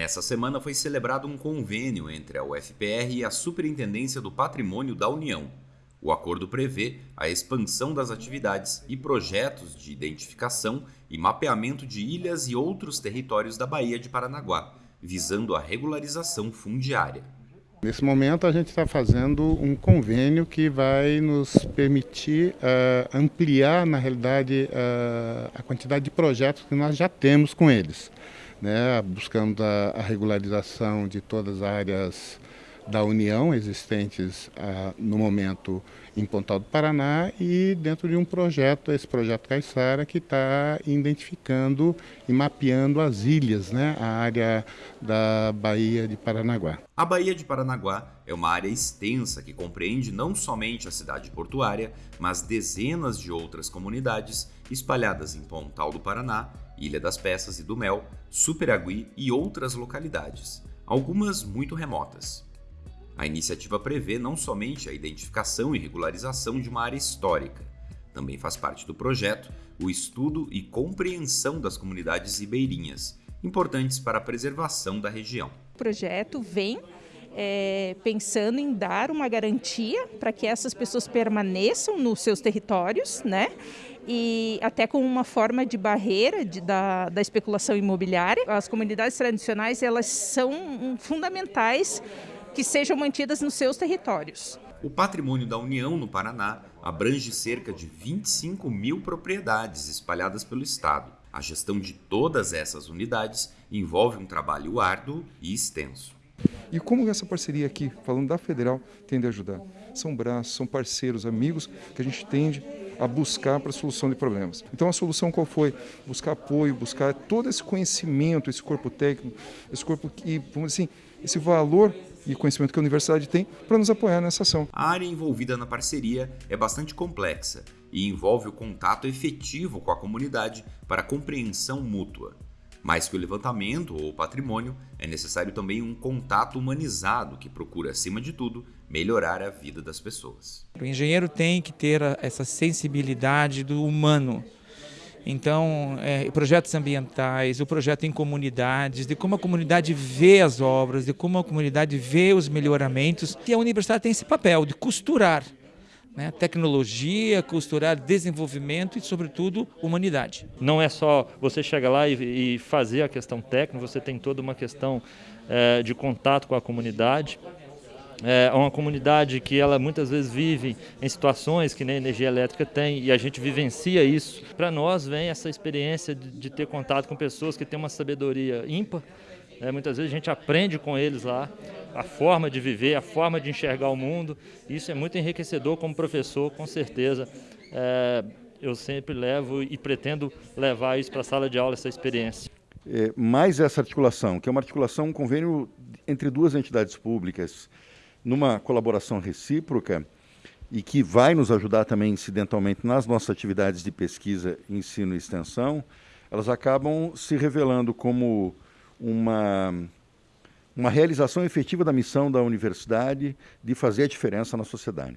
Nessa semana foi celebrado um convênio entre a UFPR e a Superintendência do Patrimônio da União. O acordo prevê a expansão das atividades e projetos de identificação e mapeamento de ilhas e outros territórios da Baía de Paranaguá, visando a regularização fundiária. Nesse momento, a gente está fazendo um convênio que vai nos permitir uh, ampliar, na realidade, uh, a quantidade de projetos que nós já temos com eles, né? buscando a, a regularização de todas as áreas da União existentes uh, no momento em Pontal do Paraná e dentro de um projeto, esse projeto Caixara, que está identificando e mapeando as ilhas, né, a área da Baía de Paranaguá. A Baía de Paranaguá é uma área extensa que compreende não somente a cidade portuária, mas dezenas de outras comunidades espalhadas em Pontal do Paraná, Ilha das Peças e do Mel, Superagui e outras localidades, algumas muito remotas. A iniciativa prevê não somente a identificação e regularização de uma área histórica, também faz parte do projeto o estudo e compreensão das comunidades ribeirinhas, importantes para a preservação da região. O projeto vem é, pensando em dar uma garantia para que essas pessoas permaneçam nos seus territórios, né? E até com uma forma de barreira de, da, da especulação imobiliária. As comunidades tradicionais elas são fundamentais que sejam mantidas nos seus territórios. O patrimônio da União no Paraná abrange cerca de 25 mil propriedades espalhadas pelo Estado. A gestão de todas essas unidades envolve um trabalho árduo e extenso. E como essa parceria aqui, falando da federal, tende a ajudar? São braços, são parceiros, amigos que a gente tende a buscar para a solução de problemas. Então a solução qual foi? Buscar apoio, buscar todo esse conhecimento, esse corpo técnico, esse corpo que, vamos dizer assim, esse valor e conhecimento que a universidade tem para nos apoiar nessa ação. A área envolvida na parceria é bastante complexa e envolve o contato efetivo com a comunidade para compreensão mútua. Mais que o levantamento ou o patrimônio, é necessário também um contato humanizado que procura, acima de tudo, melhorar a vida das pessoas. O engenheiro tem que ter essa sensibilidade do humano então, é, projetos ambientais, o projeto em comunidades, de como a comunidade vê as obras, de como a comunidade vê os melhoramentos. E a universidade tem esse papel de costurar né? tecnologia, costurar desenvolvimento e, sobretudo, humanidade. Não é só você chegar lá e, e fazer a questão técnica, você tem toda uma questão é, de contato com a comunidade é uma comunidade que ela muitas vezes vive em situações que nem energia elétrica tem e a gente vivencia isso. Para nós vem essa experiência de, de, ter contato com pessoas que têm uma sabedoria ímpar. É, muitas vezes a gente aprende com eles lá a forma de viver, a forma de enxergar o mundo. Isso é muito enriquecedor como professor, com certeza. É, eu sempre levo e pretendo levar isso para a sala de aula, essa experiência. É, mais essa articulação, que é uma articulação, um convênio entre duas entidades públicas, numa colaboração recíproca e que vai nos ajudar também incidentalmente nas nossas atividades de pesquisa, ensino e extensão, elas acabam se revelando como uma, uma realização efetiva da missão da universidade de fazer a diferença na sociedade.